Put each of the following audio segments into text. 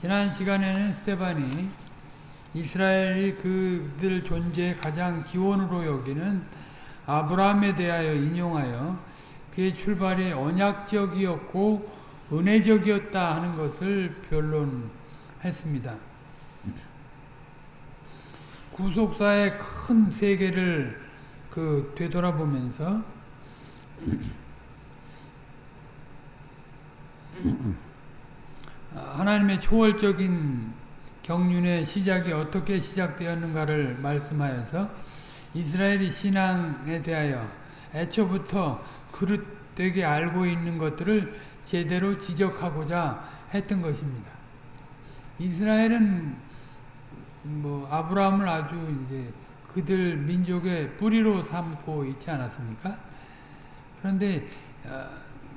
지난 시간에는 스테반이 이스라엘이 그들 존재의 가장 기원으로 여기는 아브라함에 대하여 인용하여 그의 출발이 언약적이었고 은혜적이었다 하는 것을 변론했습니다. 구속사의 큰 세계를 그 되돌아보면서 하나님의 초월적인 경륜의 시작이 어떻게 시작되었는가를 말씀하여서 이스라엘이 신앙에 대하여 애초부터 그릇되게 알고 있는 것들을 제대로 지적하고자 했던 것입니다. 이스라엘은 뭐 아브라함을 아주 이제 그들 민족의 뿌리로 삼고 있지 않았습니까? 그런데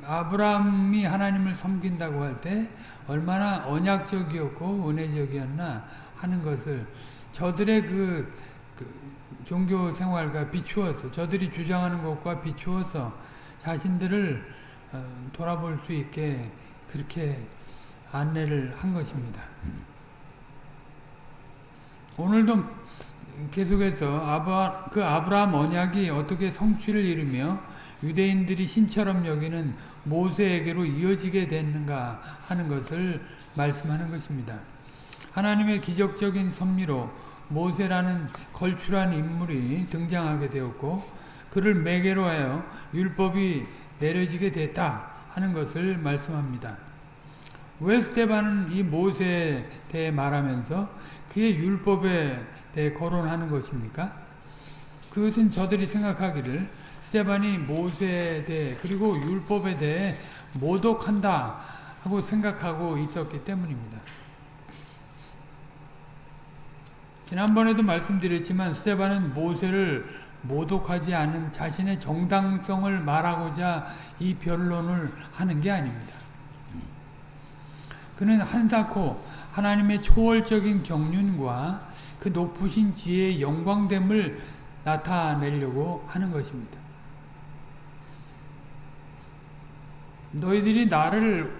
아브라함이 하나님을 섬긴다고 할 때 얼마나 언약적이었고 은혜적이었나 하는 것을 저들의 그, 그 종교 생활과 비추어서 저들이 주장하는 것과 비추어서 자신들을 어, 돌아볼 수 있게 그렇게 안내를 한 것입니다. 오늘도 계속해서 아바, 그 아브라함 언약이 어떻게 성취를 이루며 유대인들이 신처럼 여기는 모세에게로 이어지게 됐는가 하는 것을 말씀하는 것입니다. 하나님의 기적적인 섭리로 모세라는 걸출한 인물이 등장하게 되었고 그를 매개로 하여 율법이 내려지게 됐다 하는 것을 말씀합니다. 왜 스테반은 이 모세에 대해 말하면서 그의 율법에 대해 거론하는 것입니까? 그것은 저들이 생각하기를 스테반이 모세에 대해 그리고 율법에 대해 모독한다 하고 생각하고 있었기 때문입니다. 지난번에도 말씀드렸지만 스테반은 모세를 모독하지 않은 자신의 정당성을 말하고자 이 변론을 하는 게 아닙니다. 그는 한사코 하나님의 초월적인 경륜과 그 높으신 지혜의 영광됨을 나타내려고 하는 것입니다. 너희들이 나를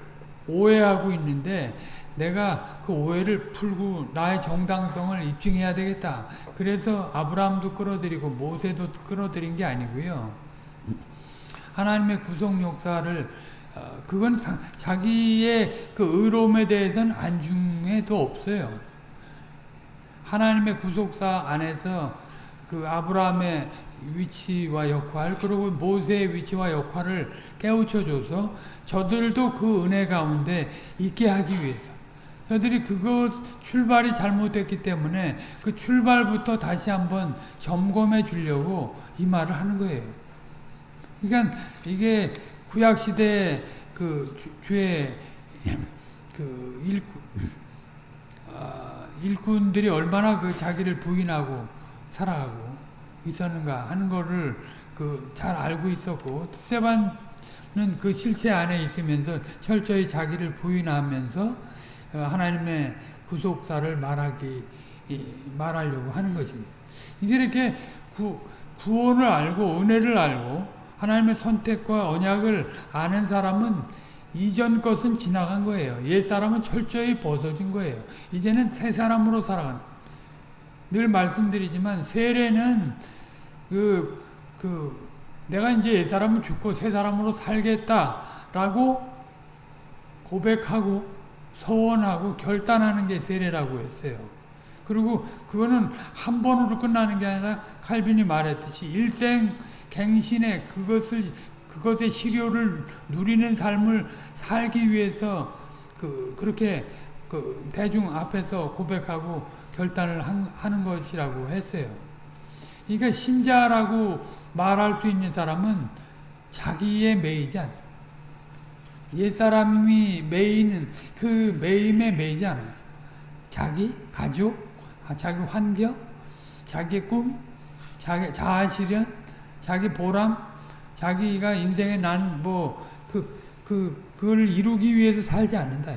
오해하고 있는데 내가 그 오해를 풀고 나의 정당성을 입증해야 되겠다. 그래서 아브라함도 끌어들이고 모세도 끌어들인 게 아니고요. 하나님의 구속 역사를 어, 그건 자기의 그 의로움에 대해서는 안중에도 없어요. 하나님의 구속사 안에서 그 아브라함의 위치와 역할 그리고 모세의 위치와 역할을 깨우쳐줘서 저들도 그 은혜 가운데 있게 하기 위해서 저들이 그것 출발이 잘못됐기 때문에 그 출발부터 다시 한번 점검해 주려고 이 말을 하는 거예요. 그러니까 이게 구약 시대 그 주의 그 일꾼 아, 일꾼들이 얼마나 그 자기를 부인하고 살아가고 있었는가 하는 거를 그 잘 알고 있었고 세반은 그 실체 안에 있으면서 철저히 자기를 부인하면서 어, 하나님의 구속사를 말하기 말하려고 하는 것입니다. 이게 이렇게 구, 구원을 알고 은혜를 알고 하나님의 선택과 언약을 아는 사람은 이전 것은 지나간 거예요. 옛 사람은 철저히 벗어진 거예요. 이제는 새 사람으로 살아가는. 늘 말씀드리지만 세례는 그, 그, 내가 이제 옛 사람은 죽고 새 사람으로 살겠다라고 고백하고 소원하고 결단하는 게 세례라고 했어요. 그리고 그거는 한 번으로 끝나는 게 아니라 칼빈이 말했듯이 일생 갱신의 그것을 그것의 시료를 누리는 삶을 살기 위해서 그 그렇게 그 대중 앞에서 고백하고 결단을 한, 하는 것이라고 했어요. 그러니까 신자라고 말할 수 있는 사람은 자기의 매이지 않습니다. 옛사람이 매이는 그 매임에 매이지 않아요. 자기, 가족, 아, 자기 환경, 자기 꿈, 자기 자아실현, 자기 보람, 자기가 인생에 난 뭐, 그, 그, 그걸 이루기 위해서 살지 않는다.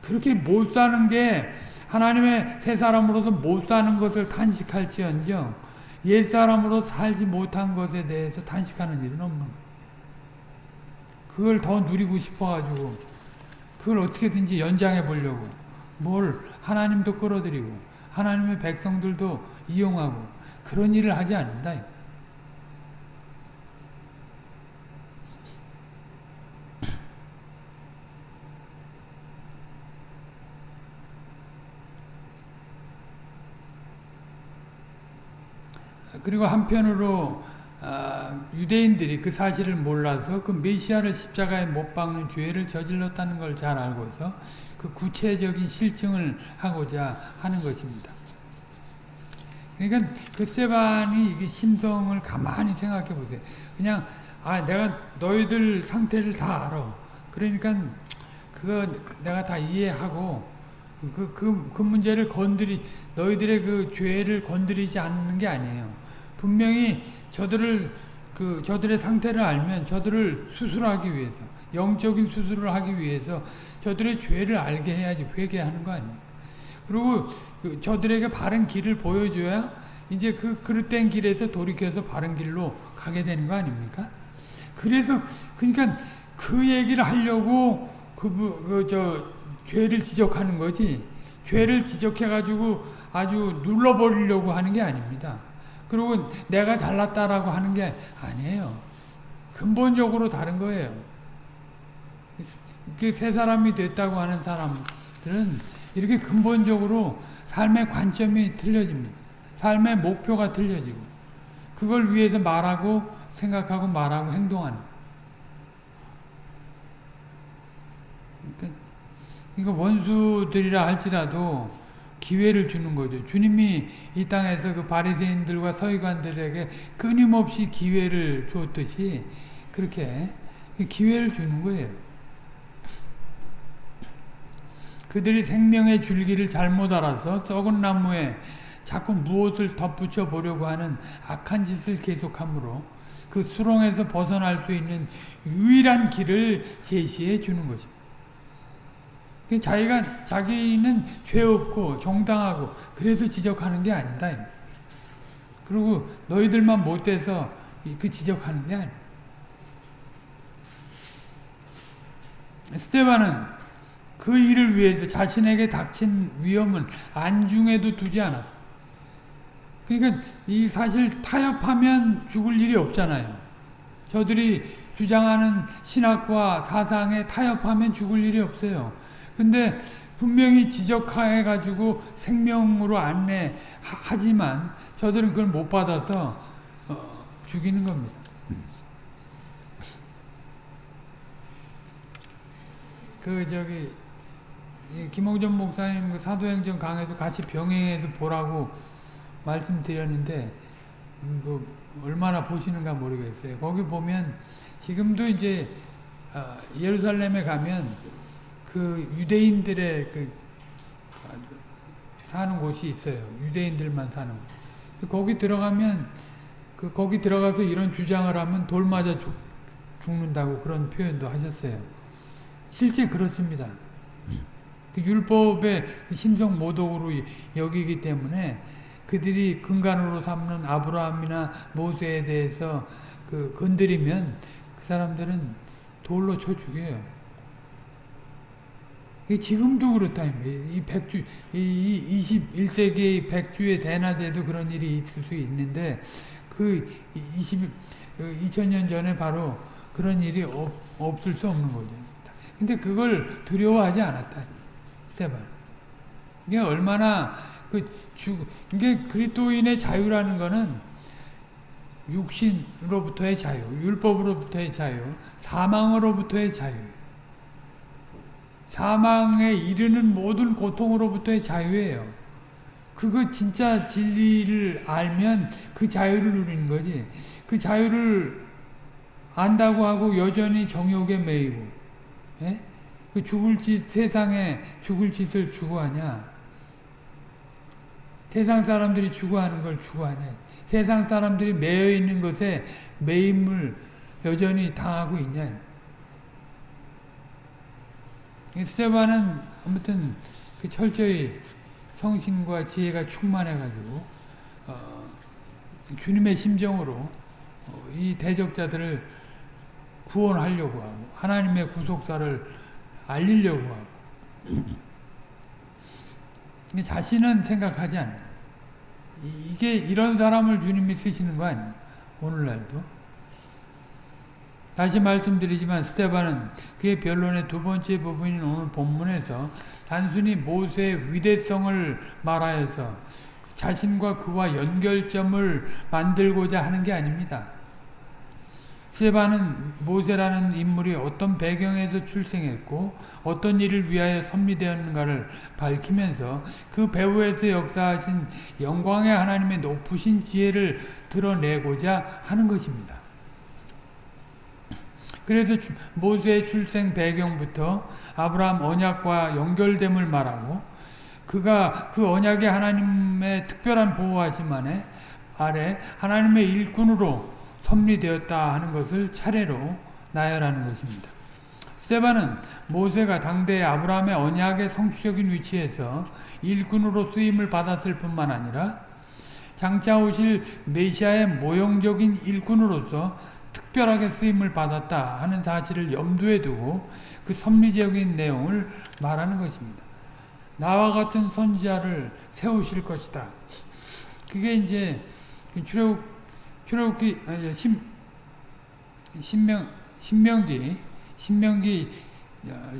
그렇게 못 사는 게 하나님의 새 사람으로서 못 사는 것을 탄식할지언정 옛 사람으로 살지 못한 것에 대해서 탄식하는 일은 없는 거예요. 그걸 더 누리고 싶어가지고 그걸 어떻게든지 연장해 보려고 뭘 하나님도 끌어들이고 하나님의 백성들도 이용하고 그런 일을 하지 않는다. 그리고 한편으로 아, 유대인들이 그 사실을 몰라서 그 메시아를 십자가에 못 박는 죄를 저질렀다는 걸 잘 알고서 그 구체적인 실증을 하고자 하는 것입니다. 그러니까 그 세반이 이게 심성을 가만히 생각해 보세요. 그냥 아 내가 너희들 상태를 다 알아. 그러니까 그거 내가 다 이해하고 그, 그, 그 문제를 건드리 너희들의 그 죄를 건드리지 않는 게 아니에요. 분명히 저들을 그 저들의 상태를 알면 저들을 수술하기 위해서 영적인 수술을 하기 위해서 저들의 죄를 알게 해야지 회개하는 거 아닙니까? 그리고 그 저들에게 바른 길을 보여줘야 이제 그 그릇된 길에서 돌이켜서 바른 길로 가게 되는 거 아닙니까? 그래서 그러니까 그 얘기를 하려고 그저 죄를 지적하는 거지 죄를 지적해 가지고 아주 눌러버리려고 하는 게 아닙니다. 그리고 내가 잘났다라고 하는 게 아니에요. 근본적으로 다른 거예요. 이렇게 새 사람이 됐다고 하는 사람들은 이렇게 근본적으로 삶의 관점이 틀려집니다. 삶의 목표가 틀려지고 그걸 위해서 말하고 생각하고 말하고 행동하는 이거 원수들이라 할지라도 기회를 주는 거죠. 주님이 이 땅에서 그 바리새인들과 서기관들에게 끊임없이 기회를 줬듯이 그렇게 기회를 주는 거예요. 그들이 생명의 줄기를 잘못 알아서 썩은 나무에 자꾸 무엇을 덧붙여 보려고 하는 악한 짓을 계속하므로 그 수렁에서 벗어날 수 있는 유일한 길을 제시해 주는 거죠. 자기가 자기는 죄 없고 정당하고 그래서 지적하는 게 아니다. 그리고 너희들만 못돼서 그 지적하는 게 아니야. 스테반은 그 일을 위해서 자신에게 닥친 위험을 안중에도 두지 않았어. 그러니까 이 사실 타협하면 죽을 일이 없잖아요. 저들이 주장하는 신학과 사상에 타협하면 죽을 일이 없어요. 근데 분명히 지적해 가지고 생명으로 안내하지만 저들은 그걸 못 받아서 어, 죽이는 겁니다. 그 저기 김홍전 목사님 그 사도행전 강에도 같이 병행해서 보라고 말씀드렸는데 음, 뭐 얼마나 보시는가 모르겠어요. 거기 보면 지금도 이제 어, 예루살렘에 가면 그 유대인들의 그 사는 곳이 있어요. 유대인들만 사는 곳. 거기 들어가면 그 거기 들어가서 이런 주장을 하면 돌 맞아 죽, 죽는다고 그런 표현도 하셨어요. 실제 그렇습니다. 그 율법의 심성 모독으로 여기기 때문에 그들이 근간으로 삼는 아브라함이나 모세에 대해서 그 건드리면 그 사람들은 돌로 쳐 죽여요. 지금도 그렇다. 이 백주, 이 21세기의 백주의 대낮에도 그런 일이 있을 수 있는데, 그 20, 2000년 전에 바로 그런 일이 없, 없을 수 없는 거죠. 근데 그걸 두려워하지 않았다. 스테반. 이게 얼마나 그 주, 이게 그리스도인의 자유라는 거는 육신으로부터의 자유, 율법으로부터의 자유, 사망으로부터의 자유. 사망에 이르는 모든 고통으로부터의 자유예요. 그거 진짜 진리를 알면 그 자유를 누리는 거지. 그 자유를 안다고 하고 여전히 정욕에 매이고, 예? 그 죽을 짓, 세상에 죽을 짓을 추구하냐? 세상 사람들이 추구하는 걸 추구하냐? 세상 사람들이 매여 있는 것에 매임을 여전히 당하고 있냐? 스테반은 아무튼 그 철저히 성신과 지혜가 충만해가지고 어, 주님의 심정으로 어, 이 대적자들을 구원하려고 하고 하나님의 구속사를 알리려고 하고. 자신은 생각하지 않는 이게 이런 사람을 주님이 쓰시는 거 아닙니까? 오늘날도 다시 말씀드리지만 스테반은 그의 변론의 두 번째 부분인 오늘 본문에서 단순히 모세의 위대성을 말하여서 자신과 그와 연결점을 만들고자 하는 게 아닙니다. 스테반은 모세라는 인물이 어떤 배경에서 출생했고 어떤 일을 위하여 섭리되었는가를 밝히면서 그 배후에서 역사하신 영광의 하나님의 높으신 지혜를 드러내고자 하는 것입니다. 그래서 모세의 출생 배경부터 아브라함 언약과 연결됨을 말하고 그가 그 언약의 하나님의 특별한 보호하심 안에 아래 하나님의 일꾼으로 섭리되었다 하는 것을 차례로 나열하는 것입니다. 스테반은 모세가 당대 아브라함의 언약의 성취적인 위치에서 일꾼으로 쓰임을 받았을 뿐만 아니라 장차 오실 메시아의 모형적인 일꾼으로서 특별하게 쓰임을 받았다 하는 사실을 염두에 두고 그 섭리적인 내용을 말하는 것입니다. 나와 같은 선지자를 세우실 것이다. 그게 이제 출애굽 출애굽기 신 신명 신명기 신명기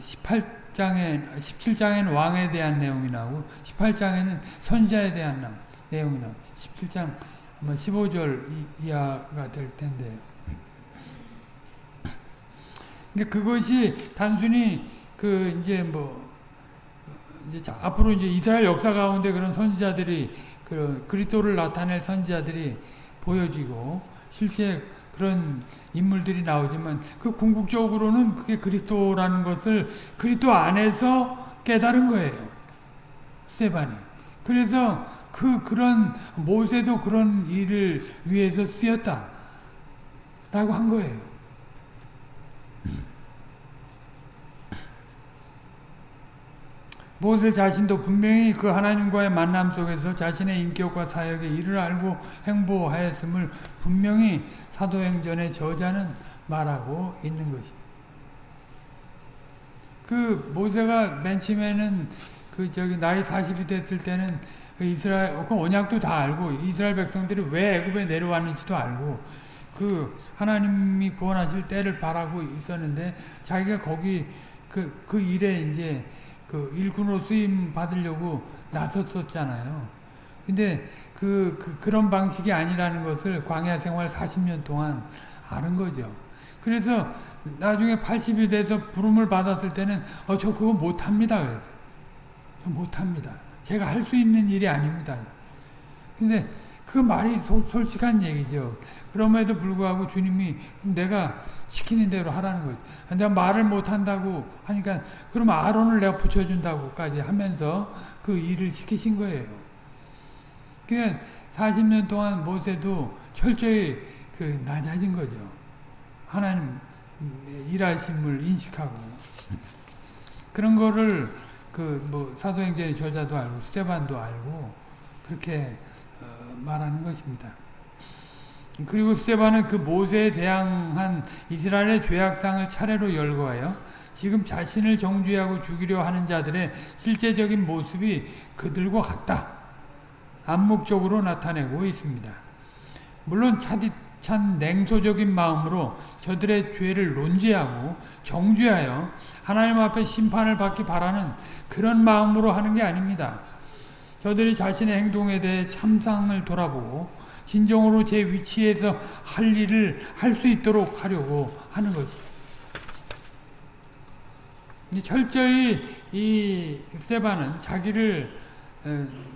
18장에 17장에는 왕에 대한 내용이 나오고 18장에는 선지자에 대한 내용이 나오고 17장 아마 15절 이하가 될 텐데 그러니까 그것이 단순히 그 이제 뭐 이제 앞으로 이제 이스라엘 역사 가운데 그런 선지자들이 그 그리스도를 나타낼 선지자들이 보여지고 실제 그런 인물들이 나오지만 그 궁극적으로는 그게 그리스도라는 것을 그리스도 안에서 깨달은 거예요. 스테반이. 그래서 그 그런 모세도 그런 일을 위해서 쓰였다. 라고 한 거예요. 모세 자신도 분명히 그 하나님과의 만남 속에서 자신의 인격과 사역의 일을 알고 행보하였음을 분명히 사도행전의 저자는 말하고 있는 것입니다. 그 모세가 맨 처음에는 그 저기 나이 40이 됐을 때는 그 이스라엘 그 언약도 다 알고 이스라엘 백성들이 왜 애굽에 내려왔는지도 알고 그 하나님이 구원하실 때를 바라고 있었는데 자기가 거기 그, 그 일에 이제 그 일꾼으로 쓰임 받으려고 나섰었잖아요. 근데 그, 그, 그런 방식이 아니라는 것을 광야 생활 40년 동안 아는 거죠. 그래서 나중에 80이 돼서 부름을 받았을 때는 어, 저 그거 못합니다. 저 못합니다. 제가 할 수 있는 일이 아닙니다. 근데 그 말이 소, 솔직한 얘기죠. 그럼에도 불구하고 주님이 내가 시키는 대로 하라는 거죠. 내가 말을 못한다고 하니까 그럼 아론을 내가 붙여준다고까지 하면서 그 일을 시키신 거예요. 그러니까 40년 동안 모세도 철저히 그 낮아진 거죠. 하나님 일하심을 인식하고 그런 거를 그 뭐 사도행전의 저자도 알고 스테반도 알고 그렇게 말하는 것입니다. 그리고 스테반은 그 모세에 대항한 이스라엘의 죄악상을 차례로 열거하여 지금 자신을 정죄하고 죽이려 하는 자들의 실제적인 모습이 그들과 같다. 암묵적으로 나타내고 있습니다. 물론 차디찬 냉소적인 마음으로 저들의 죄를 논지하고 정죄하여 하나님 앞에 심판을 받기 바라는 그런 마음으로 하는 게 아닙니다. 저들이 자신의 행동에 대해 참상을 돌아보고 진정으로 제 위치에서 할 일을 할 수 있도록 하려고 하는 것이. 철저히 이 세바는 자기를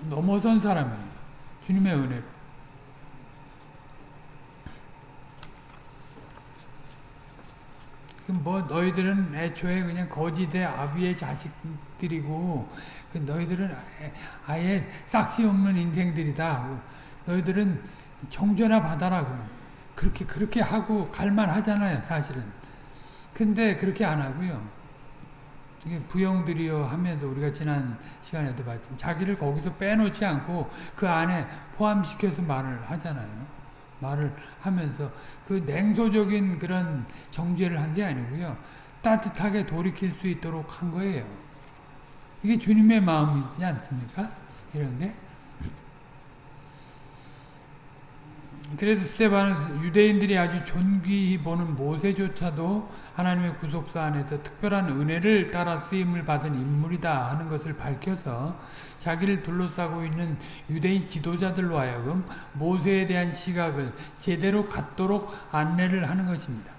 넘어선 사람이에요. 주님의 은혜로. 뭐 너희들은 애초에 그냥 거지대 아비의 자식들이고 그 너희들은 아예 싹시 없는 인생들이다. 너희들은 정죄나 받아라고 그렇게 그렇게 하고 갈만 하잖아요, 사실은. 근데 그렇게 안 하고요. 이게 부영들이요 하면서 우리가 지난 시간에도 봤지만 자기를 거기서 빼놓지 않고 그 안에 포함시켜서 말을 하잖아요. 말을 하면서 그 냉소적인 그런 정죄를 한 게 아니고요. 따뜻하게 돌이킬 수 있도록 한 거예요. 이게 주님의 마음이지 않습니까? 이런 게. 그래서 스테반은 유대인들이 아주 존귀히 보는 모세조차도 하나님의 구속사 안에서 특별한 은혜를 따라 쓰임을 받은 인물이다 하는 것을 밝혀서 자기를 둘러싸고 있는 유대인 지도자들로 하여금 모세에 대한 시각을 제대로 갖도록 안내를 하는 것입니다.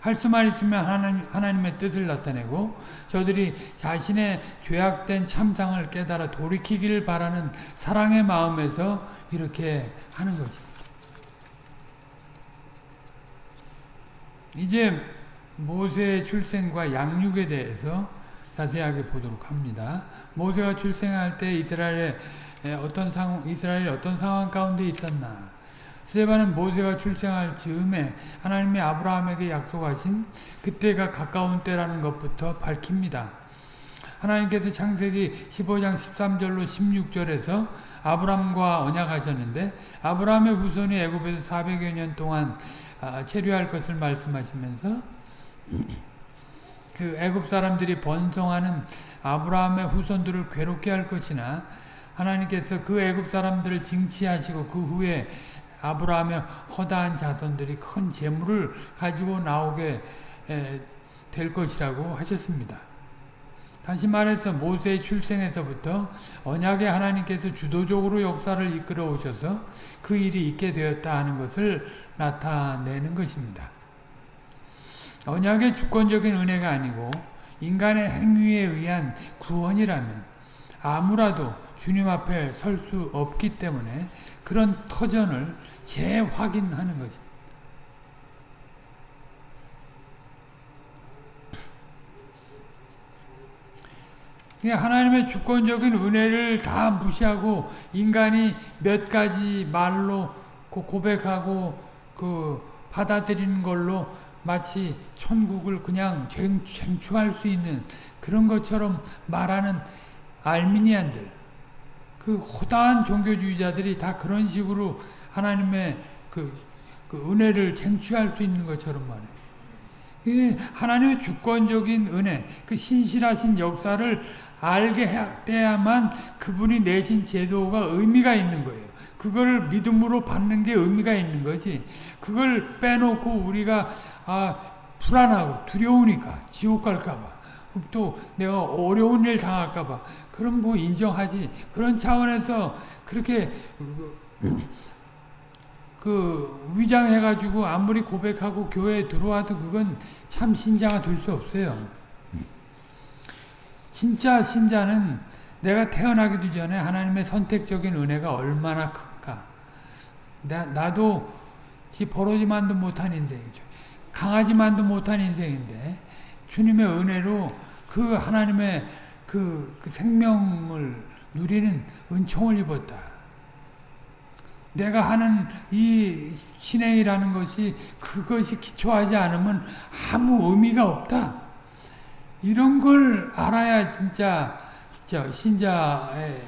할 수만 있으면 하나님, 하나님의 뜻을 나타내고 저들이 자신의 죄악된 참상을 깨달아 돌이키기를 바라는 사랑의 마음에서 이렇게 하는 것입니다. 이제 모세의 출생과 양육에 대해서 자세하게 보도록 합니다. 모세가 출생할 때 이스라엘의 어떤 상황, 이스라엘이 어떤 상황 가운데 있었나? 스테반은 모세가 출생할 즈음에 하나님이 아브라함에게 약속하신 그때가 가까운 때라는 것부터 밝힙니다. 하나님께서 창세기 15장 13절로 16절에서 아브라함과 언약하셨는데 아브라함의 후손이 애굽에서 400여 년 동안 아, 체류할 것을 말씀하시면서 그 애굽 사람들이 번성하는 아브라함의 후손들을 괴롭게 할 것이나 하나님께서 그 애굽 사람들을 징치하시고 그 후에 아브라함의 허다한 자손들이 큰 재물을 가지고 나오게 될 것이라고 하셨습니다. 다시 말해서 모세의 출생에서부터 언약의 하나님께서 주도적으로 역사를 이끌어 오셔서 그 일이 있게 되었다 하는 것을 나타내는 것입니다. 언약의 주권적인 은혜가 아니고 인간의 행위에 의한 구원이라면 아무라도 주님 앞에 설 수 없기 때문에 그런 터전을 재확인하는 거죠. 하나님의 주권적인 은혜를 다 무시하고 인간이 몇 가지 말로 고백하고 그 받아들이는 걸로 마치 천국을 그냥 쟁취할 수 있는 그런 것처럼 말하는 알미니안들 그 호다한 종교주의자들이 다 그런 식으로 하나님의 그, 그 은혜를 쟁취할 수 있는 것처럼 말해. 하나님의 주권적인 은혜, 그 신실하신 역사를 알게 해야만 그분이 내신 제도가 의미가 있는 거예요. 그걸 믿음으로 받는 게 의미가 있는 거지. 그걸 빼놓고 우리가 아, 불안하고 두려우니까 지옥 갈까봐 또 내가 어려운 일 당할까봐 그럼 뭐 인정하지. 그런 차원에서 그렇게 그 위장해가지고 아무리 고백하고 교회에 들어와도 그건 참 신자가 될 수 없어요. 진짜 신자는 내가 태어나기도 전에 하나님의 선택적인 은혜가 얼마나 큰가. 나, 나도 지 버러지만도 못한 인생이죠. 강하지만도 못한 인생인데 주님의 은혜로 그 하나님의 그, 그 생명을 누리는 은총을 입었다. 내가 하는 이 신행이라는 것이 그것이 기초하지 않으면 아무 의미가 없다. 이런 걸 알아야 진짜 신자의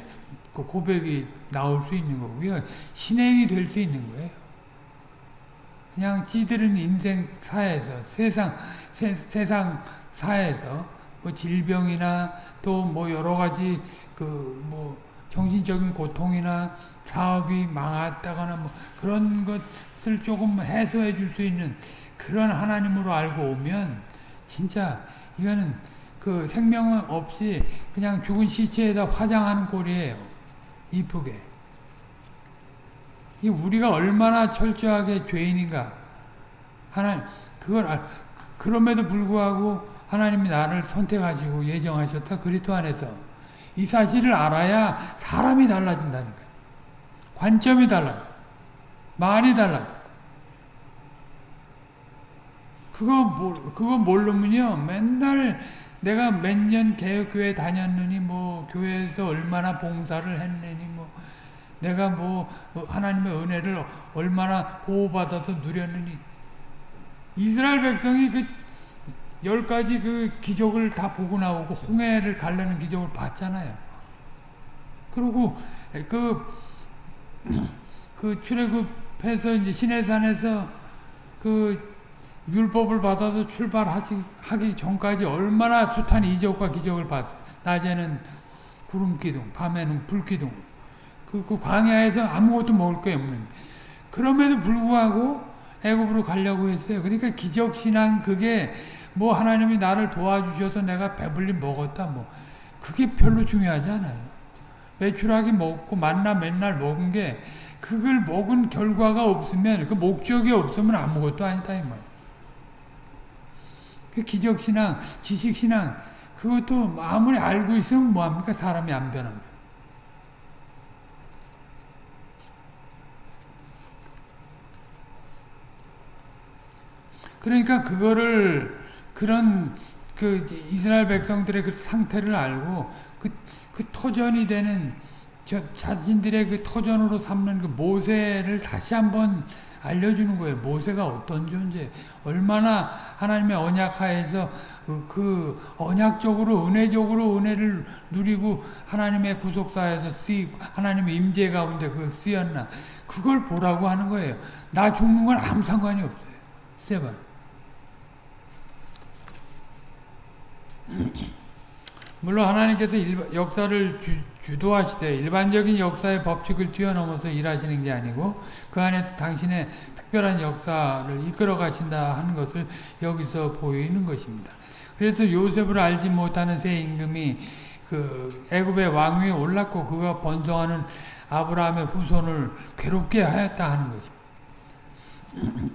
그 고백이 나올 수 있는 거고요. 신행이 될 수 있는 거예요. 그냥 지들은 인생 사에서 세상 세, 세상 사에서 뭐 질병이나 또 뭐 여러 가지 그뭐 정신적인 고통이나 사업이 망했다거나 뭐 그런 것을 조금 해소해 줄 수 있는 그런 하나님으로 알고 오면 진짜 이거는 그 생명은 없이 그냥 죽은 시체에다 화장하는 꼴이에요. 이쁘게. 이 우리가 얼마나 철저하게 죄인인가. 하나 그걸 알, 그럼에도 불구하고 하나님이 나를 선택하시고 예정하셨다. 그리스도 안에서 이 사실을 알아야 사람이 달라진다니까. 관점이 달라져. 말이 달라져. 그거, 그거 모르면요. 맨날 내가 몇 년 개혁교회 다녔느니, 뭐, 교회에서 얼마나 봉사를 했느니, 뭐, 내가 뭐, 하나님의 은혜를 얼마나 보호받아서 누렸느니. 이스라엘 백성이 그, 열 가지 그 기적을 다 보고 나오고, 홍해를 가려는 기적을 봤잖아요. 그리고 그, 그 출애굽해서 이제 시내산에서 그 율법을 받아서 출발하기 하기 전까지 얼마나 숱한 이적과 기적을 봤어요. 낮에는 구름 기둥, 밤에는 불 기둥. 그, 그 광야에서 아무것도 먹을 게 없는. 그럼에도 불구하고 애굽으로 가려고 했어요. 그러니까 기적 신앙 그게 뭐 하나님이 나를 도와주셔서 내가 배불리 먹었다 뭐 그게 별로 중요하지 않아요. 매출하기 먹고 만나 맨날 먹은 게 그걸 먹은 결과가 없으면 그 목적이 없으면 아무것도 아니다 이 말. 그 기적 신앙, 지식 신앙 그것도 아무리 알고 있으면 뭐 합니까 사람이 안 변하면. 그러니까 그거를 그런 그 이스라엘 백성들의 그 상태를 알고 그, 그 토전이 되는 저 자신들의 그 토전으로 삼는 그 모세를 다시 한번 알려주는 거예요. 모세가 어떤 존재, 얼마나 하나님의 언약하에서 그, 그 언약적으로 은혜적으로 은혜를 누리고 하나님의 구속사에서 쓰이고 하나님의 임재 가운데 그걸 쓰였나 그걸 보라고 하는 거예요. 나 죽는 건 아무 상관이 없어요. 세번 물론 하나님께서 일반, 역사를 주, 도하시되 일반적인 역사의 법칙을 뛰어넘어서 일하시는 게 아니고 그 안에서 당신의 특별한 역사를 이끌어 가신다 하는 것을 여기서 보이는 것입니다. 그래서 요셉을 알지 못하는 새 임금이 그 애굽의 왕위에 올랐고 그가 번성하는 아브라함의 후손을 괴롭게 하였다 하는 것입니다.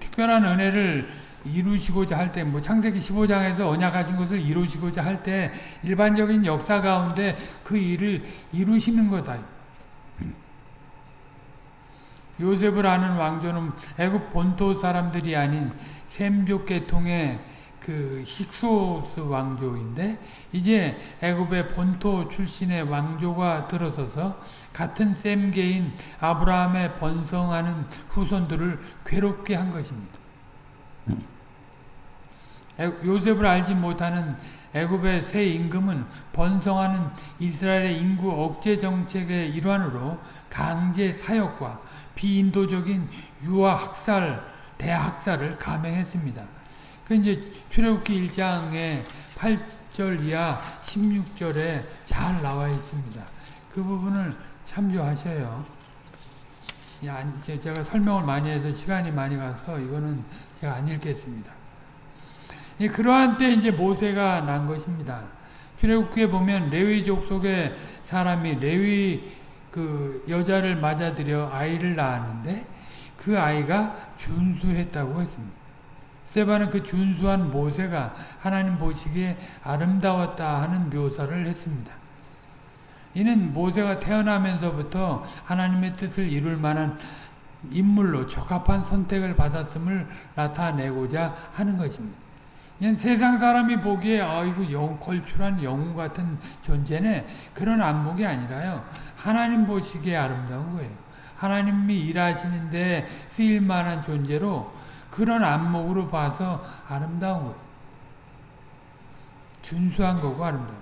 특별한 은혜를 이루시고자 할 때, 뭐 창세기 15장에서 언약하신 것을 이루시고자 할 때 일반적인 역사 가운데 그 일을 이루시는 거다. 요셉을 아는 왕조는 애굽 본토 사람들이 아닌 셈족 계통의 그 힉소스 왕조인데 이제 애굽의 본토 출신의 왕조가 들어서서 같은 셈계인 아브라함의 번성하는 후손들을 괴롭게 한 것입니다. 요셉을 알지 못하는 애굽의 새 임금은 번성하는 이스라엘의 인구 억제 정책의 일환으로 강제 사역과 비인도적인 유아 학살, 대학살을 감행했습니다. 그 이제 출애굽기 1장의 8절 이하 16절에 잘 나와 있습니다. 그 부분을 참조하셔요. 제가 설명을 많이 해서 시간이 많이 가서 이거는 제가 안 읽겠습니다. 그러한 때 이제 모세가 난 것입니다. 출애굽기에 보면 레위족 속의 사람이 레위 그 여자를 맞아들여 아이를 낳았는데 그 아이가 준수했다고 했습니다. 세바는 그 준수한 모세가 하나님 보시기에 아름다웠다 하는 묘사를 했습니다. 이는 모세가 태어나면서부터 하나님의 뜻을 이룰 만한 인물로 적합한 선택을 받았음을 나타내고자 하는 것입니다. 세상 사람이 보기에 아이고 영, 걸출한 영웅 같은 존재네 그런 안목이 아니라요. 하나님 보시기에 아름다운 거예요. 하나님이 일하시는데 쓰일 만한 존재로 그런 안목으로 봐서 아름다운 거예요. 준수한 거고 아름다운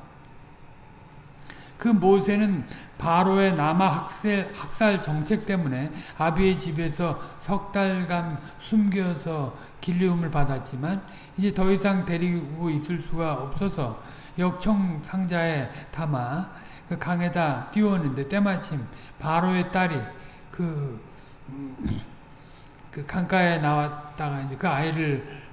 그 모세는 바로의 남아 학살, 학살 정책 때문에 아비의 집에서 석 달간 숨겨서 길리움을 받았지만 이제 더 이상 데리고 있을 수가 없어서 역청 상자에 담아 그 강에다 띄웠는데 때마침 바로의 딸이 그, 그 강가에 나왔다가 이제 그 아이를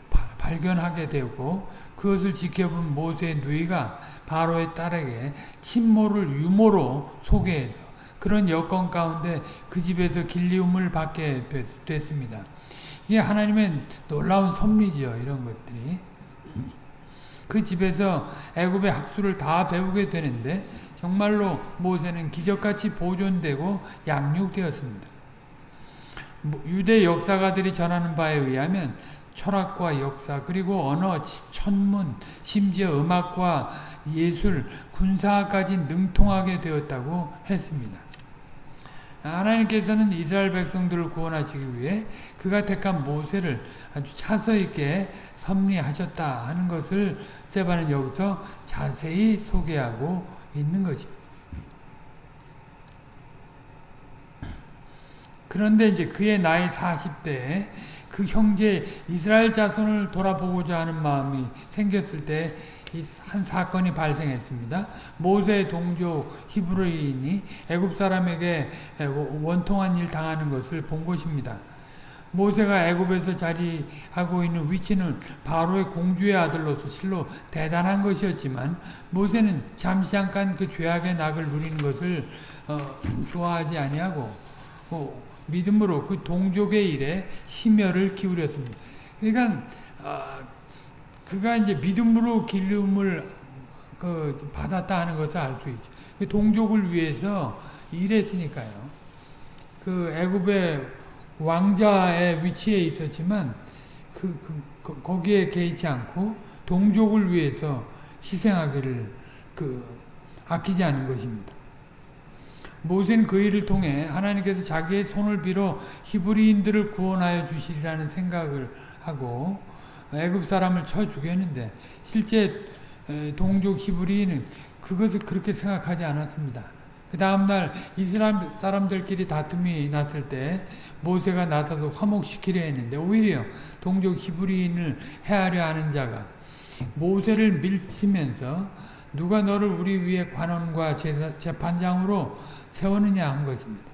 발견하게 되고 그것을 지켜본 모세의 누이가 바로의 딸에게 침모를 유모로 소개해서 그런 여건 가운데 그 집에서 길리움을 받게 됐습니다. 이게 하나님의 놀라운 섭리죠. 이런 것들이. 그 집에서 애굽의 학술을 다 배우게 되는데 정말로 모세는 기적같이 보존되고 양육되었습니다. 뭐 유대 역사가들이 전하는 바에 의하면 철학과 역사 그리고 언어, 천문, 심지어 음악과 예술, 군사까지 능통하게 되었다고 했습니다. 하나님께서는 이스라엘 백성들을 구원하시기 위해 그가 택한 모세를 아주 차서 있게 섭리하셨다 하는 것을 세바는 여기서 자세히 소개하고 있는 것입니다. 그런데 이제 그의 나이 40대에 그 형제 이스라엘 자손을 돌아보고자 하는 마음이 생겼을 때 한 사건이 발생했습니다. 모세 동족 히브리인이 애굽 사람에게 원통한 일 당하는 것을 본 것입니다. 모세가 애굽에서 자리하고 있는 위치는 바로의 공주의 아들로서 실로 대단한 것이었지만 모세는 잠시 잠깐 그 죄악의 낙을 누리는 것을 어, 좋아하지 아니하고 어, 믿음으로 그 동족의 일에 심혈을 기울였습니다. 그러니까 어, 그가 이제 믿음으로 기름을 그 받았다 하는 것을 알 수 있죠. 그 동족을 위해서 일했으니까요. 그 애굽의 왕자의 위치에 있었지만 그, 그, 그 거기에 개의치 않고 동족을 위해서 희생하기를 그 아끼지 않은 것입니다. 모세는 그 일을 통해 하나님께서 자기의 손을 빌어 히브리인들을 구원하여 주시리라는 생각을 하고 애굽 사람을 쳐 죽였는데 실제 동족 히브리인은 그것을 그렇게 생각하지 않았습니다. 그 다음날 이스라엘 사람들끼리 다툼이 났을 때 모세가 나서서 화목시키려 했는데 오히려 동족 히브리인을 해하려 하는 자가 모세를 밀치면서 누가 너를 우리 위에 관원과 재판장으로 세우느냐 한 것입니다.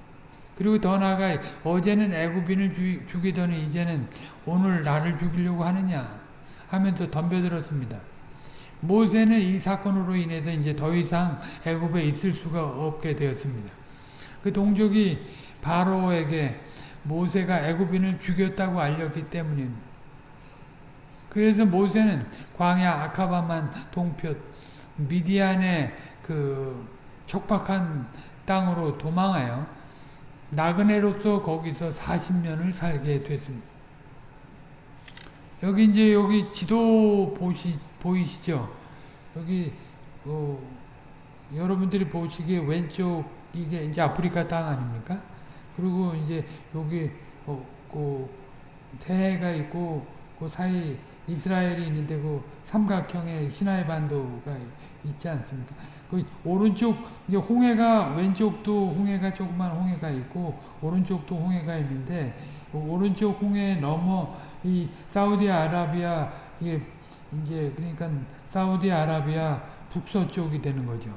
그리고 더 나아가 어제는 애굽인을 죽이더니 이제는 오늘 나를 죽이려고 하느냐 하면서 덤벼들었습니다. 모세는 이 사건으로 인해서 이제 더 이상 애굽에 있을 수가 없게 되었습니다. 그 동족이 바로에게 모세가 애굽인을 죽였다고 알렸기 때문입니다. 그래서 모세는 광야 아카바만 동표 미디안의 그 척박한 땅으로 도망하여 나그네로서 거기서 40년을 살게 됐습니다. 여기 이제 여기 지도 보시 보이시죠? 여기 어, 여러분들이 보시기에 왼쪽 이게 이제 아프리카 땅 아닙니까? 그리고 이제 여기 어, 그 대해가 있고 그 사이 이스라엘이 있는데 그 삼각형의 시나이 반도가 있지 않습니까? 그 오른쪽 이제 홍해가 왼쪽도 홍해가 조그만 홍해가 있고 오른쪽도 홍해가 있는데 그 오른쪽 홍해 넘어 이 사우디아라비아 이게 이제 그러니까 사우디아라비아 북서쪽이 되는 거죠.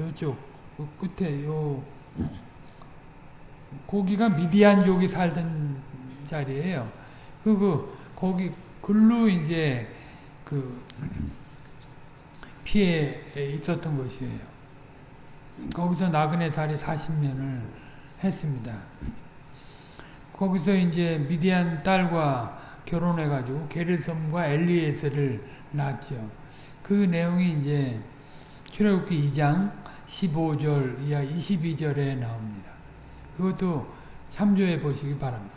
이쪽 그 끝에 요 거기가 미디안족이 살던 자리예요. 그, 그 거기 글로 이제 그 피해 있었던 것이에요. 거기서 나그네 살이 40년을 했습니다. 거기서 이제 미디안 딸과 결혼해가지고 게르섬과 엘리에스를 낳았죠. 그 내용이 이제 출애굽기 2장 15절 이하 22절에 나옵니다. 그것도 참조해 보시기 바랍니다.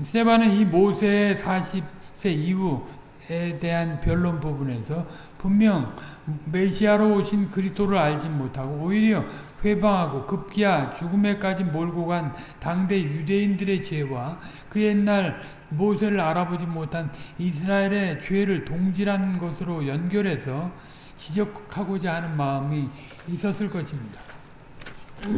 세바는 이 모세의 40세 이후 에 대한 변론 부분에서 분명 메시아로 오신 그리스도를 알지 못하고 오히려 회방하고 급기야 죽음에까지 몰고 간 당대 유대인들의 죄와 그 옛날 모세를 알아보지 못한 이스라엘의 죄를 동질한 것으로 연결해서 지적하고자 하는 마음이 있었을 것입니다.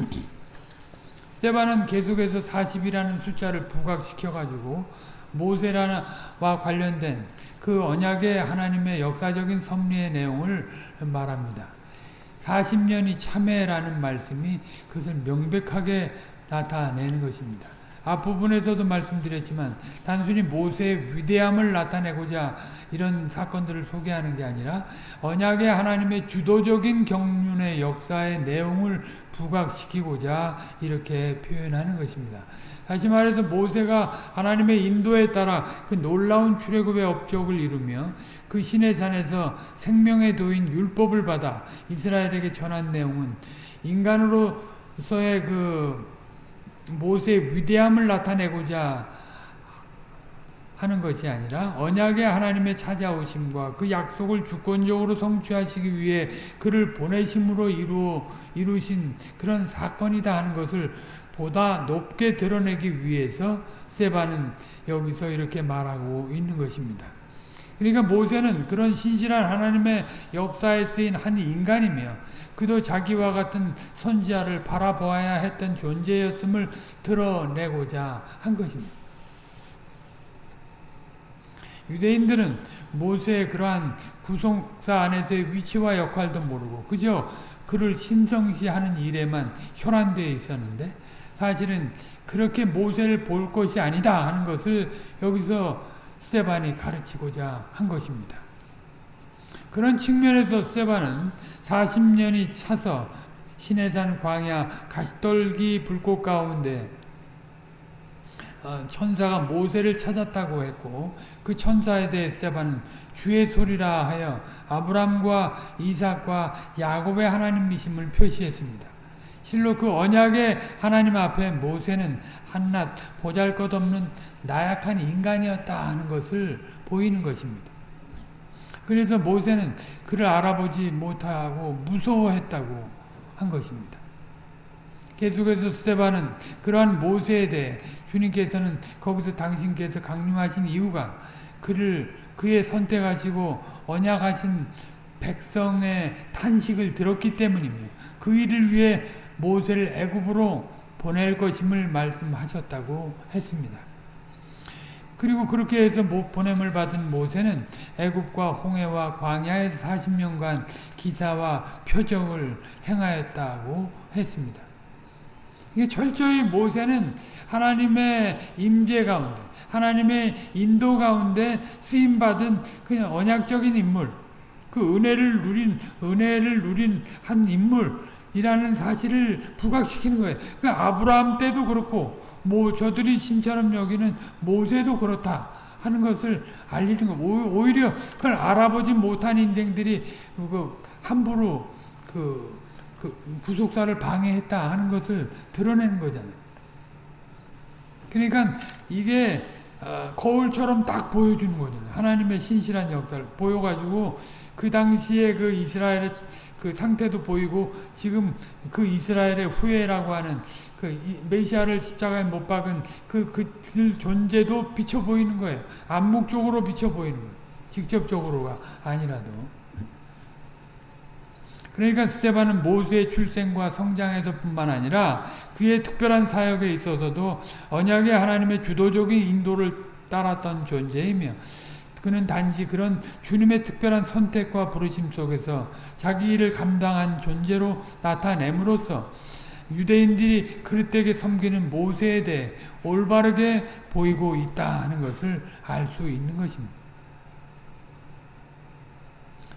스테반은 계속해서 40이라는 숫자를 부각시켜가지고 모세라와 관련된 그 언약의 하나님의 역사적인 섭리의 내용을 말합니다. 40년이 참회라는 말씀이 그것을 명백하게 나타내는 것입니다. 앞부분에서도 말씀드렸지만 단순히 모세의 위대함을 나타내고자 이런 사건들을 소개하는 게 아니라 언약의 하나님의 주도적인 경륜의 역사의 내용을 부각시키고자 이렇게 표현하는 것입니다. 다시 말해서 모세가 하나님의 인도에 따라 그 놀라운 출애굽의 업적을 이루며 그 신의 산에서 생명의 도인 율법을 받아 이스라엘에게 전한 내용은 인간으로서의 그 모세의 위대함을 나타내고자 하는 것이 아니라 언약의 하나님의 찾아오심과 그 약속을 주권적으로 성취하시기 위해 그를 보내심으로 이루, 이루신 그런 사건이다 하는 것을 보다 높게 드러내기 위해서 세바는 여기서 이렇게 말하고 있는 것입니다. 그러니까 모세는 그런 신실한 하나님의 역사에 쓰인 한 인간이며 그도 자기와 같은 선지자를 바라보아야 했던 존재였음을 드러내고자 한 것입니다. 유대인들은 모세의 그러한 구속사 안에서의 위치와 역할도 모르고 그저 그를 신성시하는 일에만 혈안되어 있었는데 사실은 그렇게 모세를 볼 것이 아니다 하는 것을 여기서 스테반이 가르치고자 한 것입니다. 그런 측면에서 스테반은 40년이 차서 시내산 광야 가시떨기 불꽃 가운데 어, 천사가 모세를 찾았다고 했고 그 천사에 대해 스테반은 주의 소리라 하여 아브람과 이삭과 야곱의 하나님이심을 표시했습니다. 실로 그 언약의 하나님 앞에 모세는 한낱 보잘것없는 나약한 인간이었다 하는 것을 보이는 것입니다. 그래서 모세는 그를 알아보지 못하고 무서워했다고 한 것입니다. 계속해서 스테반은 그러한 모세에 대해 주님께서는 거기서 당신께서 강림하신 이유가 그를 그의 선택하시고 언약하신 백성의 탄식을 들었기 때문이며 그 일을 위해 모세를 애굽으로 보낼 것임을 말씀하셨다고 했습니다. 그리고 그렇게 해서 보냄을 받은 모세는 애굽과 홍해와 광야에서 40년간 기사와 표적을 행하였다고 했습니다. 이게 철저히 모세는 하나님의 임재 가운데, 하나님의 인도 가운데 쓰임 받은 그냥 언약적인 인물, 그 은혜를 누린 은혜를 누린 한 인물 이라는 사실을 부각시키는 거예요. 그 아브라함 때도 그렇고, 뭐 저들이 신처럼 여기는 모세도 그렇다. 하는 것을 알리는 거. 오히려 그걸 알아보지 못한 인생들이 그 함부로 그, 그 구속사를 방해했다 하는 것을 드러내는 거잖아요. 그러니까 이게 어, 거울처럼 딱 보여주는 거잖아요. 하나님의 신실한 역사를 보여가지고 그 당시에 그 이스라엘의 그 상태도 보이고 지금 그 이스라엘의 후예라고 하는 그 메시아를 십자가에 못 박은 그 그들 존재도 비쳐 보이는 거예요. 암묵적으로 비쳐 보이는 거예요. 직접적으로가 아니라도. 그러니까 스테반은 모세의 출생과 성장에서 뿐만 아니라 그의 특별한 사역에 있어서도 언약의 하나님의 주도적인 인도를 따랐던 존재이며 그는 단지 그런 주님의 특별한 선택과 부르심 속에서 자기 일을 감당한 존재로 나타냄으로써 유대인들이 그릇되게 섬기는 모세에 대해 올바르게 보이고 있다 하는 것을 알 수 있는 것입니다.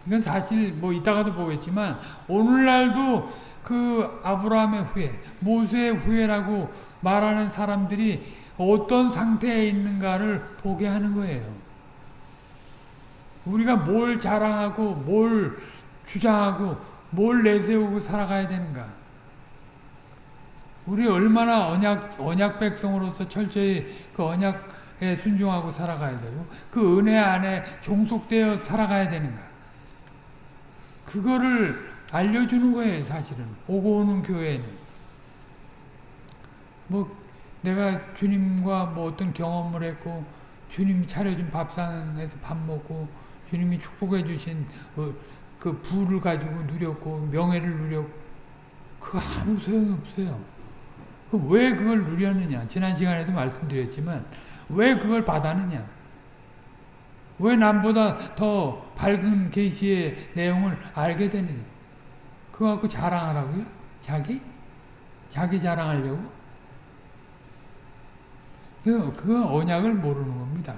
이건 사실 뭐 이따가도 보겠지만 오늘날도 그 아브라함의 후예, 모세의 후예라고 말하는 사람들이 어떤 상태에 있는가를 보게 하는 거예요. 우리가 뭘 자랑하고 뭘 주장하고 뭘 내세우고 살아가야 되는가. 우리 얼마나 언약, 언약 백성으로서 철저히 그 언약에 순종하고 살아가야 되고 그 은혜 안에 종속되어 살아가야 되는가. 그거를 알려주는 거예요, 사실은. 오고 오는 교회는. 뭐, 내가 주님과 뭐 어떤 경험을 했고, 주님이 차려준 밥상에서 밥 먹고, 주님이 축복해 주신 그, 그 부를 가지고 누렸고, 명예를 누렸고, 그거 아무 소용이 없어요. 그왜 그걸 누렸느냐? 지난 시간에도 말씀드렸지만, 왜 그걸 받았느냐? 왜 남보다 더 밝은 계시의 내용을 알게 되느냐? 그거 갖고 자랑하라고요? 자기? 자기 자랑하려고? 그, 그 언약을 모르는 겁니다.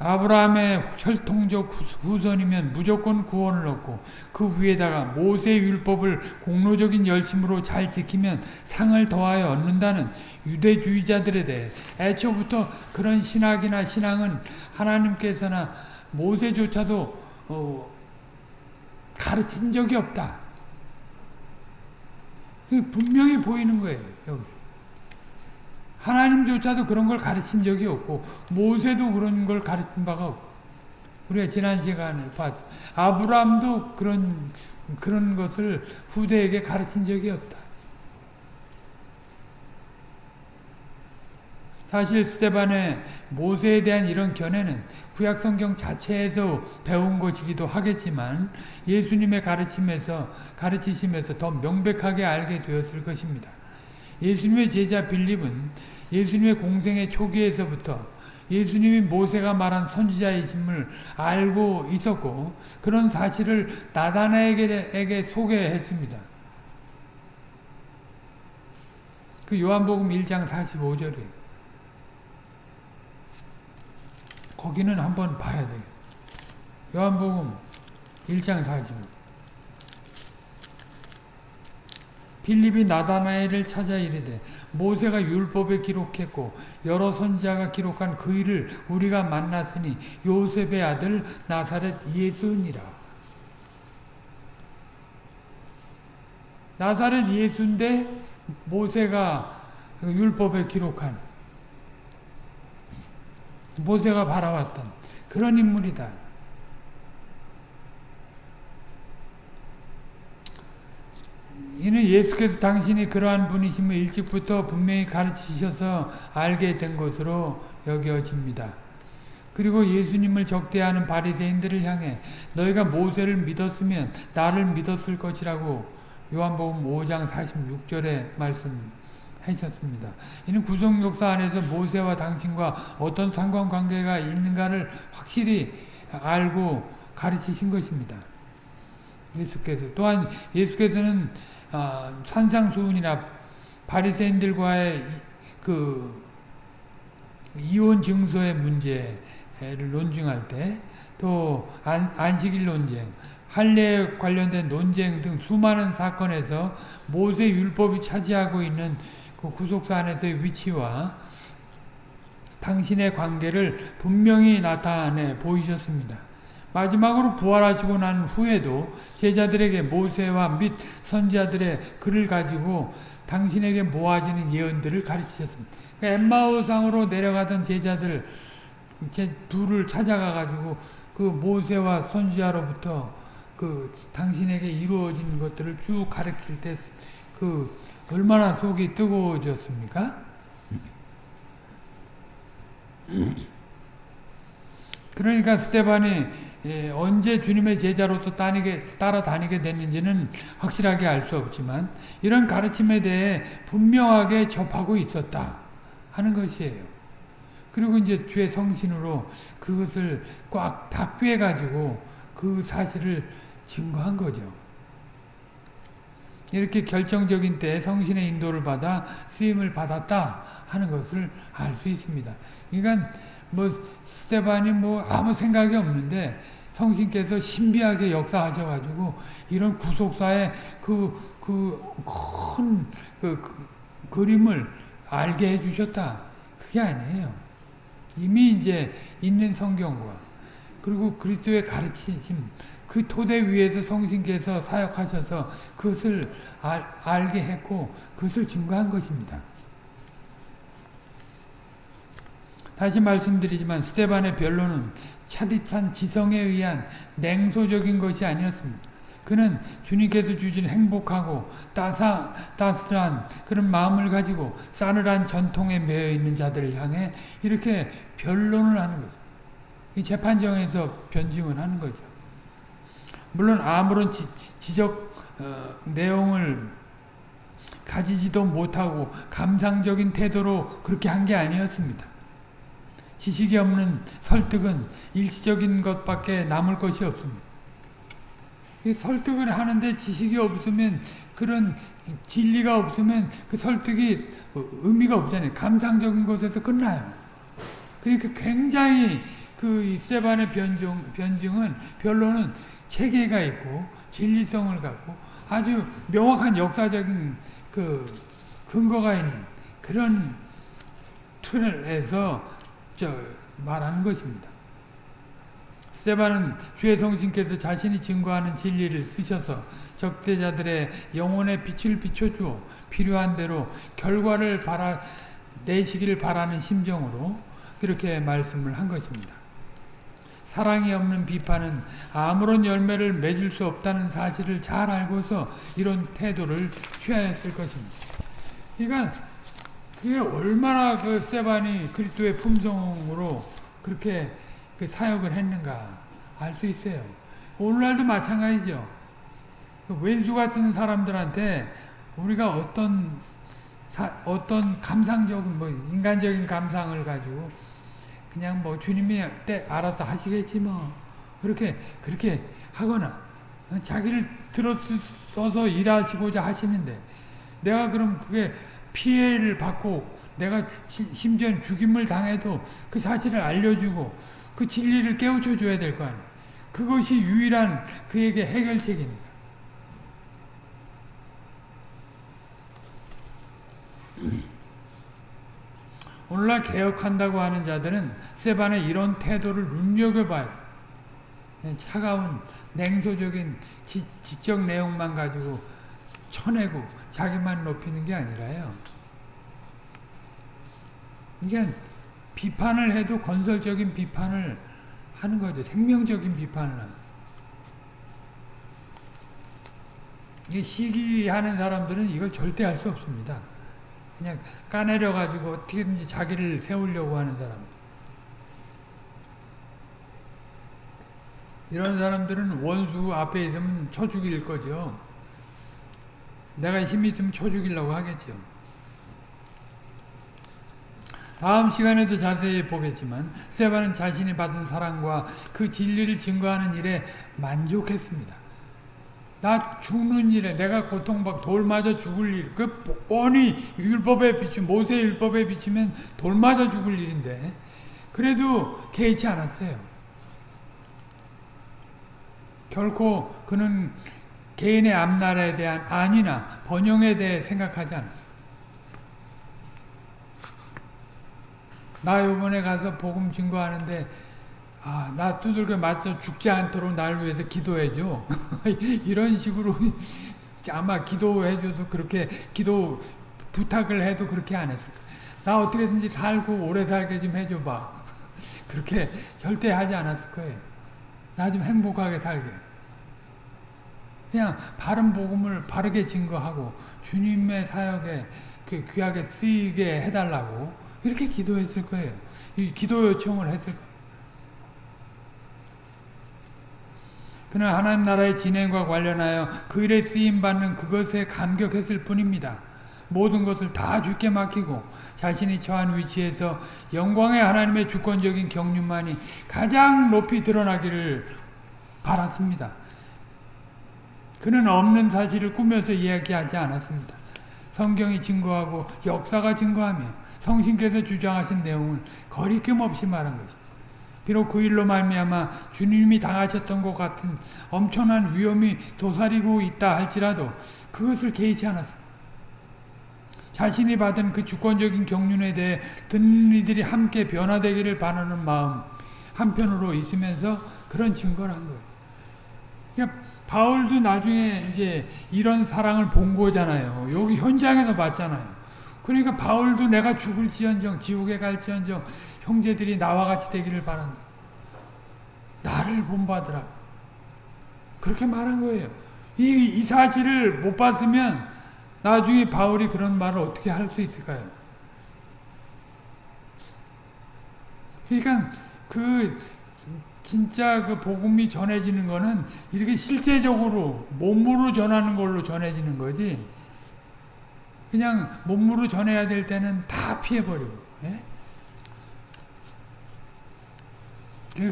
아브라함의 혈통적 후손이면 무조건 구원을 얻고 그 위에다가 모세 율법을 공로적인 열심으로 잘 지키면 상을 더하여 얻는다는 유대주의자들에 대해 애초부터 그런 신학이나 신앙은 하나님께서나 모세조차도 어, 가르친 적이 없다. 분명히 보이는 거예요. 여기. 하나님조차도 그런 걸 가르친 적이 없고 모세도 그런 걸 가르친 바가 없고 우리가 지난 시간에 봤죠. 아브라함도 그런 그런 것을 후대에게 가르친 적이 없다. 사실 스테반의 모세에 대한 이런 견해는 구약성경 자체에서 배운 것이기도 하겠지만 예수님의 가르침에서 가르치심에서 더 명백하게 알게 되었을 것입니다. 예수님의 제자 빌립은 예수님의 공생의 초기에서부터 예수님이 모세가 말한 선지자이심을 알고 있었고 그런 사실을 나다나에게 소개했습니다. 그 요한복음 1장 45절이에요. 거기는 한번 봐야 돼요. 요한복음 1장 45. 빌립이 나다나엘을 찾아 이르되 모세가 율법에 기록했고 여러 선지자가 기록한 그 일을 우리가 만났으니 요셉의 아들 나사렛 예수니라. 나사렛 예수인데 모세가 율법에 기록한 모세가 바라왔던 그런 인물이다. 이는 예수께서 당신이 그러한 분이심을 일찍부터 분명히 가르치셔서 알게 된 것으로 여겨집니다. 그리고 예수님을 적대하는 바리새인들을 향해 너희가 모세를 믿었으면 나를 믿었을 것이라고 요한복음 5장 46절에 말씀하셨습니다. 이는 구속 역사 안에서 모세와 당신과 어떤 상관관계가 있는가를 확실히 알고 가르치신 것입니다. 예수께서 또한 예수께서는 어, 산상수훈이나 바리새인들과의 그 이혼 증서의 문제를 논증할 때 또 안식일 논쟁, 할례에 관련된 논쟁 등 수많은 사건에서 모세 율법이 차지하고 있는 그 구속사 안에서의 위치와 당신의 관계를 분명히 나타내 보이셨습니다. 마지막으로 부활하시고 난 후에도 제자들에게 모세와 및 선지자들의 글을 가지고 당신에게 모아지는 예언들을 가르치셨습니다. 엠마오상으로 내려가던 제자들 제 둘을 찾아가 가지고 그 모세와 선지자로부터 그 당신에게 이루어진 것들을 쭉 가르칠 때 그 얼마나 속이 뜨거워졌습니까? 그러니까 스테반이 예, 언제 주님의 제자로서 따라다니게 됐는지는 확실하게 알 수 없지만 이런 가르침에 대해 분명하게 접하고 있었다 하는 것이에요. 그리고 이제 주의 성신으로 그것을 꽉 닦여 가지고 그 사실을 증거한 거죠. 이렇게 결정적인 때 성신의 인도를 받아 쓰임을 받았다 하는 것을 알 수 있습니다. 그러니까 뭐 스테반이 뭐 아무 생각이 없는데 성신께서 신비하게 역사하셔가지고 이런 구속사의 그 그큰그 그, 그, 그 림을 알게 해주셨다. 그게 아니에요. 이미 이제 있는 성경과 그리고 그리스도의 가르치심 그 토대 위에서 성신께서 사역하셔서 그것을 알, 알게 했고 그것을 증거한 것입니다. 다시 말씀드리지만 스테반의 변론은 차디찬 지성에 의한 냉소적인 것이 아니었습니다. 그는 주님께서 주신 행복하고 따사, 따스한 그런 마음을 가지고 싸늘한 전통에 매여 있는 자들을 향해 이렇게 변론을 하는 거죠. 이 재판정에서 변증을 하는 거죠. 물론 아무런 지, 적 어, 내용을 가지지도 못하고 감상적인 태도로 그렇게 한 게 아니었습니다. 지식이 없는 설득은 일시적인 것밖에 남을 것이 없습니다. 설득을 하는데 지식이 없으면 그런 진리가 없으면 그 설득이 의미가 없잖아요. 감상적인 것에서 끝나요. 그러니까 굉장히 그 세반의 변증, 변증은 변론은 체계가 있고 진리성을 갖고 아주 명확한 역사적인 그 근거가 있는 그런 틀에서 저 말하는 것입니다. 스테반은 주의 성신께서 자신이 증거하는 진리를 쓰셔서 적대자들의 영혼의 빛을 비춰주어 필요한 대로 결과를 바라 내시기를 바라는 심정으로 그렇게 말씀을 한 것입니다. 사랑이 없는 비판은 아무런 열매를 맺을 수 없다는 사실을 잘 알고서 이런 태도를 취하였을 것입니다. 그러니까 그게 얼마나 그 세반이 그리스도의 품성으로 그렇게 그 사역을 했는가 알 수 있어요. 오늘날도 마찬가지죠. 그 왼수 같은 사람들한테 우리가 어떤 사, 어떤 감상적인 뭐 인간적인 감상을 가지고 그냥 뭐 주님이 때 알아서 하시겠지 뭐 그렇게 그렇게 하거나 자기를 들어서서 일하시고자 하시는데 내가 그럼 그게 피해를 받고 내가 심지어 죽임을 당해도 그 사실을 알려주고 그 진리를 깨우쳐 줘야 될 거 아니에요. 그것이 유일한 그에게 해결책이니까. 오늘날 개혁한다고 하는 자들은 세반의 이런 태도를 눈여겨봐야 돼. 차가운 냉소적인 지, 지적 내용만 가지고 쳐내고 자기만 높이는 게 아니라요. 그러니까 비판을 해도 건설적인 비판을 하는 거죠. 생명적인 비판을. 이게 시기하는 사람들은 이걸 절대 할 수 없습니다. 그냥 까내려 가지고 어떻게든지 자기를 세우려고 하는 사람. 이런 사람들은 원수 앞에 있으면 쳐 죽일 거죠. 내가 힘 있으면 쳐 죽이려고 하겠죠. 다음 시간에도 자세히 보겠지만 세바는 자신이 받은 사랑과 그 진리를 증거하는 일에 만족했습니다. 나 죽는 일에 내가 고통받 돌 맞아 죽을 일, 그 뻔히 율법에 비추 모세 율법에 비치면 돌 맞아 죽을 일인데 그래도 개의치 않았어요. 결코 그는 개인의 앞날에 대한 안이나 번영에 대해 생각하지 않았어요. 나 요번에 가서 복음 증거하는데 아, 나 두들겨 맞아 죽지 않도록 날 위해서 기도해줘. 이런 식으로 아마 기도해줘도 그렇게 기도 부탁을 해도 그렇게 안 했을 거야. 나 어떻게든지 살고 오래 살게 좀 해줘봐. 그렇게 절대 하지 않았을 거예요. 나 좀 행복하게 살게. 그냥 바른 복음을 바르게 증거하고 주님의 사역에 그 귀하게 쓰이게 해달라고 이렇게 기도했을 거예요. 기도 요청을 했을 거예요. 그는 하나님 나라의 진행과 관련하여 그 일에 쓰임받는 그것에 감격했을 뿐입니다. 모든 것을 다 주께 맡기고 자신이 처한 위치에서 영광의 하나님의 주권적인 경륜만이 가장 높이 드러나기를 바랐습니다. 그는 없는 사실을 꾸며서 이야기하지 않았습니다. 성경이 증거하고 역사가 증거하며 성신께서 주장하신 내용을 거리낌 없이 말한 것입니다. 비록 그 일로 말미암아 주님이 당하셨던 것 같은 엄청난 위험이 도사리고 있다 할지라도 그것을 개의치 않았습니다. 자신이 받은 그 주권적인 경륜에 대해 듣는 이들이 함께 변화되기를 바라는 마음 한편으로 있으면서 그런 증거를 한 거예요. 그러니까 바울도 나중에 이제 이런 사랑을 본 거잖아요. 여기 현장에서 봤잖아요. 그러니까 바울도 내가 죽을지언정 지옥에 갈지언정 형제들이 나와 같이 되기를 바란다. 나를 본받으라. 그렇게 말한 거예요. 이, 이 사실을 못 봤으면 나중에 바울이 그런 말을 어떻게 할 수 있을까요? 그러니까 그 진짜 그 복음이 전해지는 거는 이렇게 실제적으로 몸으로 전하는 걸로 전해지는 거지. 그냥 몸으로 전해야 될 때는 다 피해버리고. 예?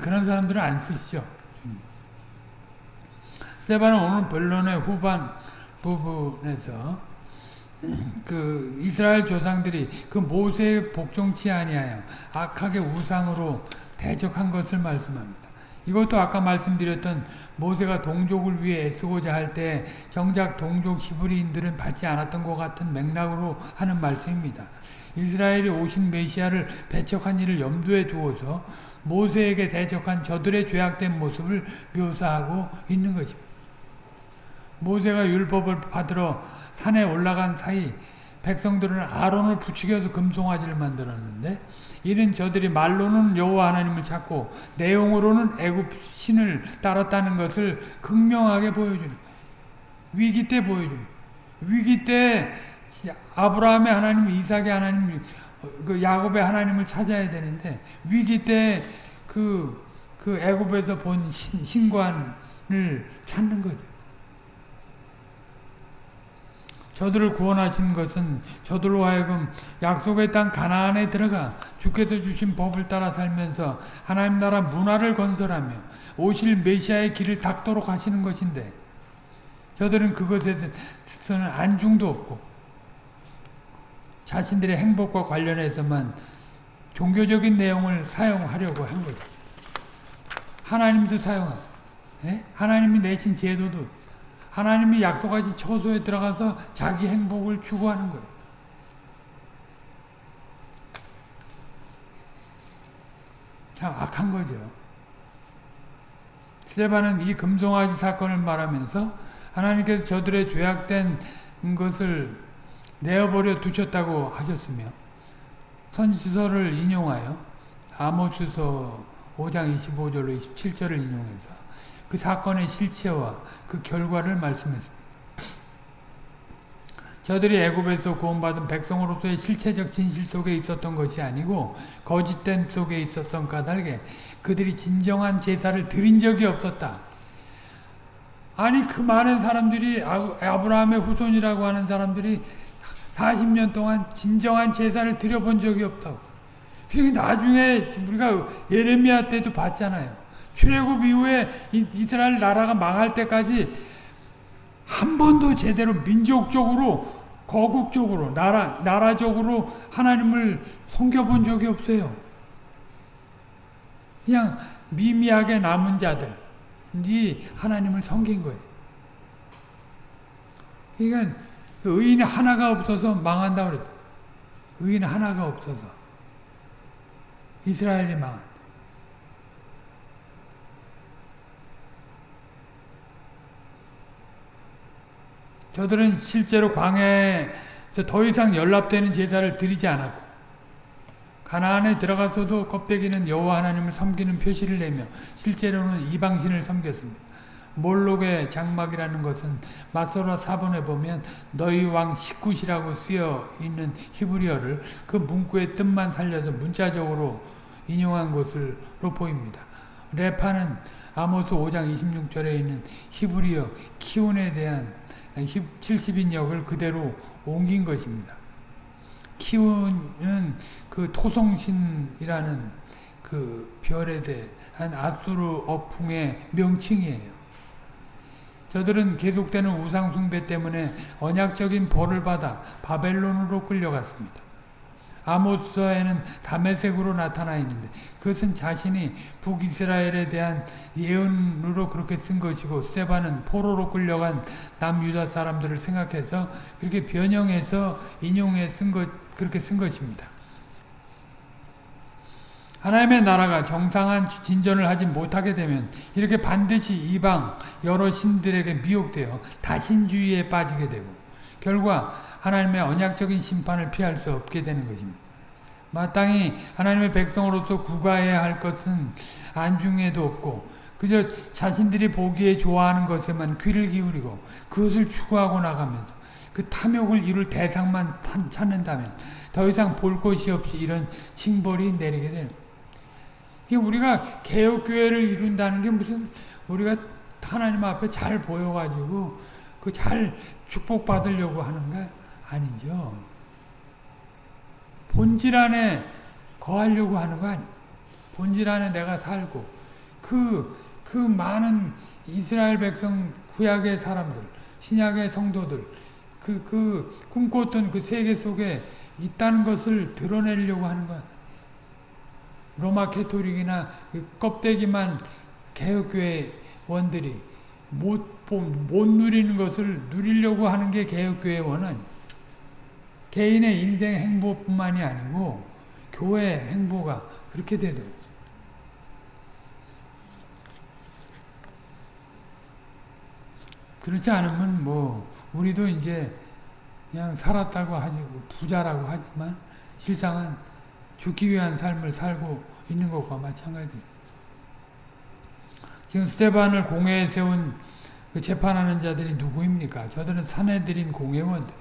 그런 사람들은 안 쓰시죠. 세바는 오늘 본론의 후반 부분에서 그 이스라엘 조상들이 그 모세의 복종치 아니하여 악하게 우상으로 대적한 것을 말씀합니다. 이것도 아까 말씀드렸던 모세가 동족을 위해 애쓰고자 할 때 정작 동족 히브리인들은 받지 않았던 것 같은 맥락으로 하는 말씀입니다. 이스라엘이 오신 메시아를 배척한 일을 염두에 두어서 모세에게 대적한 저들의 죄악된 모습을 묘사하고 있는 것입니다. 모세가 율법을 받으러 산에 올라간 사이 백성들은 아론을 부추겨서 금송아지를 만들었는데 이는 저들이 말로는 여호와 하나님을 찾고 내용으로는 애굽 신을 따랐다는 것을 극명하게 보여주는 위기 때 보여주는 위기 때 아브라함의 하나님, 이삭의 하나님, 그 야곱의 하나님을 찾아야 되는데 위기 때그그 애굽에서 본 신, 신관을 찾는 거죠. 저들을 구원하신 것은 저들로 하여금 약속의 땅 가나안에 들어가 주께서 주신 법을 따라 살면서 하나님 나라 문화를 건설하며 오실 메시아의 길을 닦도록 하시는 것인데 저들은 그것에 대해서는 안중도 없고 자신들의 행복과 관련해서만 종교적인 내용을 사용하려고 한 거죠. 하나님도 사용하고 예? 하나님이 내신 제도도 하나님이 약속하신 처소에 들어가서 자기 행복을 추구하는 거예요. 참 악한 거죠. 스테반은 이 금송아지 사건을 말하면서 하나님께서 저들의 죄악된 것을 내어버려 두셨다고 하셨으며 선지서를 인용하여 아모스서 5장 25절로 27절을 인용해서 그 사건의 실체와 그 결과를 말씀했습니다. 저들이 애굽에서 구원받은 백성으로서의 실체적 진실 속에 있었던 것이 아니고 거짓됨 속에 있었던 까닭에 그들이 진정한 제사를 드린 적이 없었다. 아니 그 많은 사람들이 아브라함의 후손이라고 하는 사람들이 40년 동안 진정한 제사를 드려본 적이 없다고. 나중에 우리가 예레미야 때도 봤잖아요. 출애굽 이후에 이스라엘 나라가 망할 때까지 한 번도 제대로 민족적으로 거국적으로 나라 나라적으로 하나님을 섬겨본 적이 없어요. 그냥 미미하게 남은 자들이 하나님을 섬긴 거예요. 그러니까 의인 하나가 없어서 망한다 그랬다. 의인 하나가 없어서 이스라엘이 망한. 저들은 실제로 광야에서 더 이상 연락되는 제사를 드리지 않았고 가나안에 들어가서도 껍데기는 여호와 하나님을 섬기는 표시를 내며 실제로는 이방신을 섬겼습니다. 몰록의 장막이라는 것은 마소라 사본에 보면 너희 왕 시굿이라고 쓰여 있는 히브리어를 그 문구의 뜻만 살려서 문자적으로 인용한 것으로 보입니다. 레파는 아모스 5장 26절에 있는 히브리어 키운에 대한 70인역을 그대로 옮긴 것입니다. 키운은 그 토성신이라는 그 별에 대한 아수르 어풍의 명칭이에요. 저들은 계속되는 우상숭배 때문에 언약적인 벌을 받아 바벨론으로 끌려갔습니다. 아모스서에는 담에색으로 나타나 있는데 그것은 자신이 북이스라엘에 대한 예언으로 그렇게 쓴 것이고 세바는 포로로 끌려간 남유다 사람들을 생각해서 그렇게 변형해서 인용해 쓴 것, 그렇게 쓴 것입니다. 하나님의 나라가 정상한 진전을 하지 못하게 되면 이렇게 반드시 이방 여러 신들에게 미혹되어 다신주의에 빠지게 되고 결과 하나님의 언약적인 심판을 피할 수 없게 되는 것입니다. 마땅히 하나님의 백성으로서 구가해야 할 것은 안중에도 없고 그저 자신들이 보기에 좋아하는 것에만 귀를 기울이고 그것을 추구하고 나가면서 그 탐욕을 이룰 대상만 찾는다면 더 이상 볼 것이 없이 이런 징벌이 내리게 되는 우리가 개혁교회를 이룬다는 게 무슨 우리가 하나님 앞에 잘 보여가지고 그 잘 축복받으려고 하는가? 아니죠. 본질 안에 거하려고 하는 거 아니 본질 안에 내가 살고 그, 그 많은 이스라엘 백성 구약의 사람들, 신약의 성도들, 그, 그 꿈꿨던 그 세계 속에 있다는 것을 드러내려고 하는 거 로마 캐토릭이나 그 껍데기만 개혁교회 원들이 못, 못 누리는 것을 누리려고 하는 게 개혁교회원은 개인의 인생 행보뿐만이 아니고 교회 행보가 그렇게 되더라고요. 그렇지 않으면 뭐 우리도 이제 그냥 살았다고 하지 부자라고 하지만 실상은 죽기 위한 삶을 살고 있는 것과 마찬가지예요. 지금 스테반을 공회에 세운 그 재판하는 자들이 누구입니까? 저들은 사내들인 공회원들.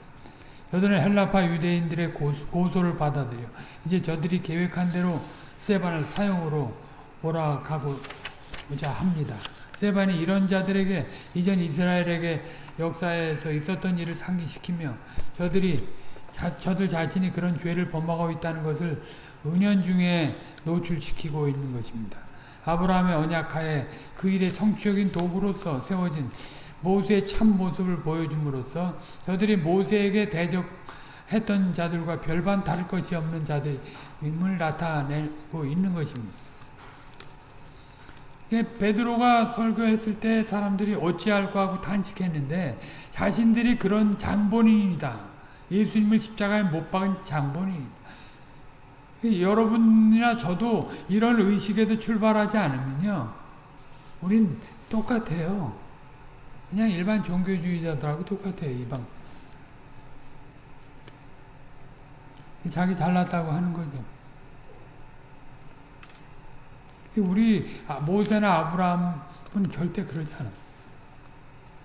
저들은 헬라파 유대인들의 고소, 를 받아들여 이제 저들이 계획한 대로 세반을 사용으로 몰아가고자 합니다. 세반이 이런 자들에게 이전 이스라엘에게 역사에서 있었던 일을 상기시키며 저들이 자, 저들 자신이 그런 죄를 범하고 있다는 것을 은연중에 노출시키고 있는 것입니다. 아브라함의 언약하에 그 일의 성취적인 도구로서 세워진 모세의 참 모습을 보여줌으로써 저들이 모세에게 대적했던 자들과 별반 다를 것이 없는 자들임을 나타내고 있는 것입니다. 베드로가 설교했을 때 사람들이 어찌할까 하고 탄식했는데 자신들이 그런 장본인이다. 예수님을 십자가에 못 박은 장본인. 여러분이나 저도 이런 의식에서 출발하지 않으면요. 우린 똑같아요. 그냥 일반 종교주의자들하고 똑같아요. 이방. 자기 잘났다고 하는 거죠. 우리 아, 모세나 아브라함은 절대 그러지 않아.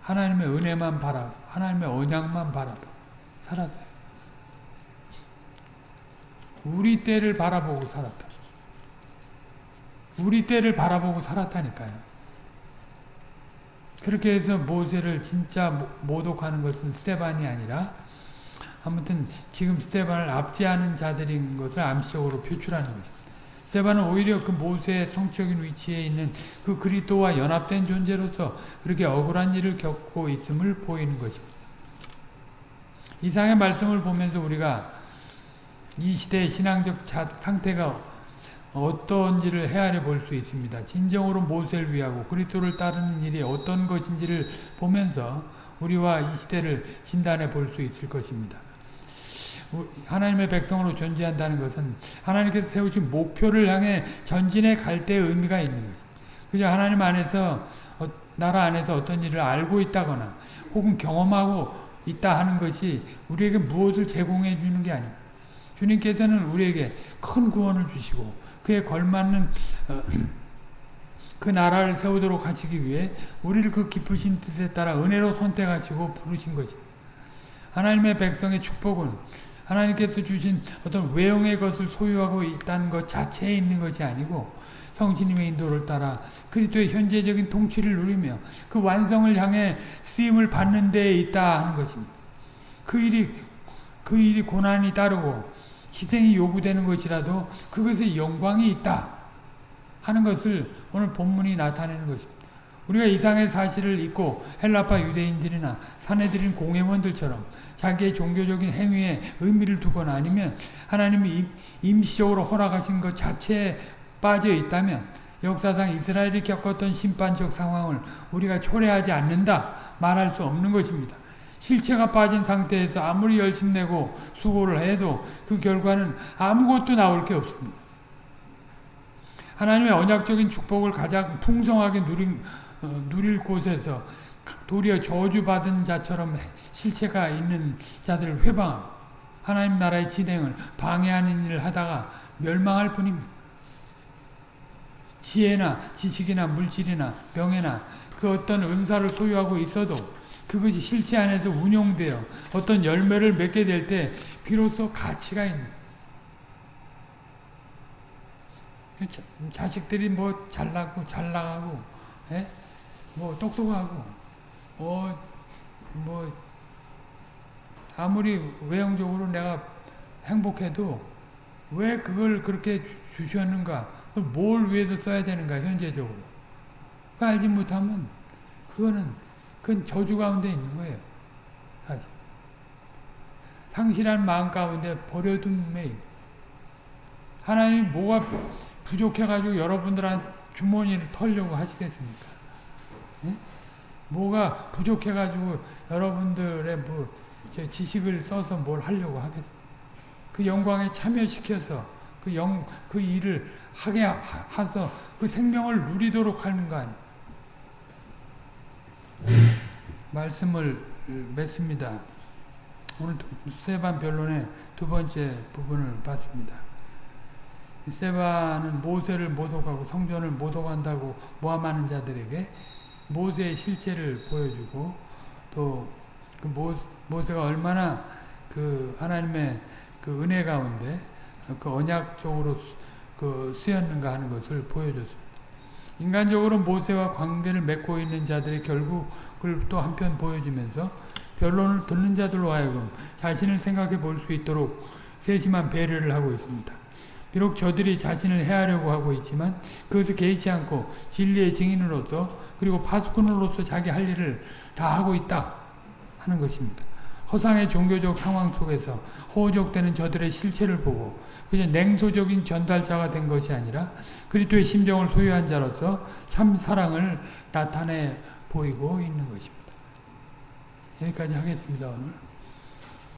하나님의 은혜만 바라고 하나님의 언약만 바라고 살았어요. 우리 때를 바라보고 살았다. 우리 때를 바라보고 살았다니까요. 그렇게 해서 모세를 진짜 모독하는 것은 스테반이 아니라 아무튼 지금 스테반을 압제하는 자들인 것을 암시적으로 표출하는 것입니다. 스테반은 오히려 그 모세의 성적인 위치에 있는 그 그리스도와 연합된 존재로서 그렇게 억울한 일을 겪고 있음을 보이는 것입니다. 이상의 말씀을 보면서 우리가 이 시대의 신앙적 상태가 어떤지를 헤아려 볼 수 있습니다. 진정으로 모세를 위하고 그리스도를 따르는 일이 어떤 것인지를 보면서 우리와 이 시대를 진단해 볼 수 있을 것입니다. 하나님의 백성으로 존재한다는 것은 하나님께서 세우신 목표를 향해 전진해 갈 때의 의미가 있는 거죠. 그저 하나님 안에서 어, 나라 안에서 어떤 일을 알고 있다거나 혹은 경험하고 있다 하는 것이 우리에게 무엇을 제공해 주는 게 아닙니다. 주님께서는 우리에게 큰 구원을 주시고 그에 걸맞는 어, 그 나라를 세우도록 하시기 위해 우리를 그 깊으신 뜻에 따라 은혜로 선택하시고 부르신 것입니다. 하나님의 백성의 축복은 하나님께서 주신 어떤 외형의 것을 소유하고 있다는 것 자체에 있는 것이 아니고 성신님의 인도를 따라 그리스도의 현재적인 통치를 누리며 그 완성을 향해 쓰임을 받는 데에 있다 하는 것입니다. 그 일이 그 일이 고난이 따르고 희생이 요구되는 것이라도 그것에 영광이 있다 하는 것을 오늘 본문이 나타내는 것입니다. 우리가 이상의 사실을 잊고 헬라파 유대인들이나 사내들인 공회원들처럼 자기의 종교적인 행위에 의미를 두거나 아니면 하나님이 임시적으로 허락하신 것 자체에 빠져 있다면 역사상 이스라엘이 겪었던 심판적 상황을 우리가 초래하지 않는다 말할 수 없는 것입니다. 실체가 빠진 상태에서 아무리 열심 내고 수고를 해도 그 결과는 아무것도 나올 게 없습니다. 하나님의 언약적인 축복을 가장 풍성하게 누린 어, 누릴 곳에서 도리어 저주받은 자처럼 실체가 있는 자들을 회방하고 하나님 나라의 진행을 방해하는 일을 하다가 멸망할 뿐입니다. 지혜나 지식이나 물질이나 명예나 그 어떤 은사를 소유하고 있어도 그것이 실체 안에서 운용되어 어떤 열매를 맺게 될 때 비로소 가치가 있는 자식들이 뭐 잘나고 잘 나가고 예? 뭐 똑똑하고 어, 뭐 아무리 외형적으로 내가 행복해도 왜 그걸 그렇게 주셨는가? 뭘 위해서 써야 되는가 현재적으로? 그 알지 못하면 그거는 그건 저주 가운데 있는 거예요. 사실. 상실한 마음 가운데 버려둔 매일. 하나님 뭐가 부족해가지고 여러분들한 주머니를 털려고 하시겠습니까? 뭐가 부족해가지고 여러분들의 뭐 지식을 써서 뭘 하려고 하겠어. 그 영광에 참여시켜서 그 영, 그 일을 하게 하서 그 생명을 누리도록 하는 거 아니에요. 말씀을 맺습니다. 오늘 세반 변론의 두 번째 부분을 봤습니다. 세반은 모세를 모독하고 성전을 모독한다고 모함하는 자들에게 모세의 실체를 보여주고 또 그 모세가 얼마나 그 하나님의 그 은혜 가운데 그 언약적으로 수- 그 쓰였는가 하는 것을 보여줬습니다. 인간적으로 모세와 관계를 맺고 있는 자들의 결국을 또 한편 보여주면서 변론을 듣는 자들로 하여금 자신을 생각해 볼 수 있도록 세심한 배려를 하고 있습니다. 비록 저들이 자신을 해하려고 하고 있지만 그것을 개의치 않고 진리의 증인으로서 그리고 파수꾼으로서 자기 할 일을 다 하고 있다 하는 것입니다. 허상의 종교적 상황 속에서 호적되는 저들의 실체를 보고 그냥 냉소적인 전달자가 된 것이 아니라 그리스도의 심정을 소유한 자로서 참 사랑을 나타내 보이고 있는 것입니다. 여기까지 하겠습니다 오늘.